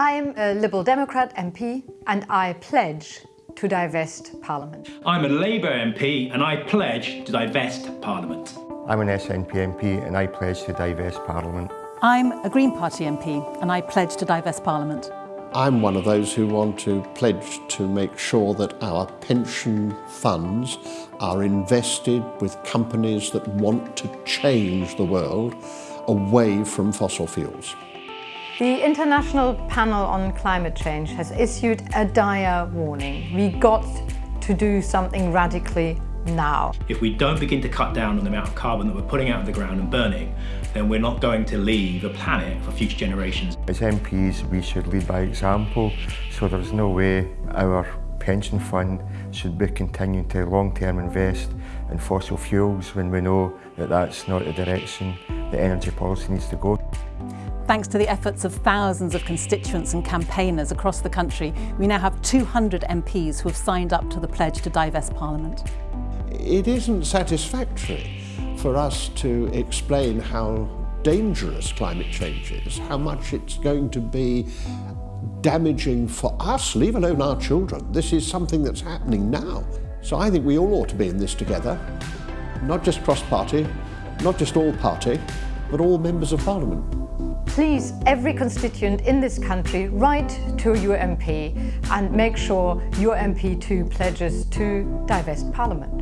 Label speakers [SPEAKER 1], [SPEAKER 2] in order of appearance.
[SPEAKER 1] I'm a Liberal Democrat MP and I pledge to divest Parliament.
[SPEAKER 2] I'm a Labour MP and I pledge to divest Parliament.
[SPEAKER 3] I'm an SNP MP and I pledge to divest Parliament.
[SPEAKER 4] I'm a Green Party MP and I pledge to divest Parliament.
[SPEAKER 5] I'm one of those who want to pledge to make sure that our pension funds are invested with companies that want to change the world away from fossil fuels.
[SPEAKER 1] The International Panel on Climate Change has issued a dire warning. We got to do something radically now.
[SPEAKER 2] If we don't begin to cut down on the amount of carbon that we're putting out of the ground and burning, then we're not going to leave a planet for future generations.
[SPEAKER 3] As MPs, we should lead by example, so there's no way our pension fund should be continuing to long-term invest in fossil fuels when we know that that's not the direction the energy policy needs to go.
[SPEAKER 4] Thanks to the efforts of thousands of constituents and campaigners across the country, we now have 200 MPs who have signed up to the pledge to divest Parliament.
[SPEAKER 5] It isn't satisfactory for us to explain how dangerous climate change is, how much it's going to be damaging for us, leave alone our children. This is something that's happening now. So I think we all ought to be in this together, not just cross-party, not just all party, but all members of Parliament
[SPEAKER 1] please, every constituent in this country, write to your MP and make sure your MP too pledges to divest Parliament.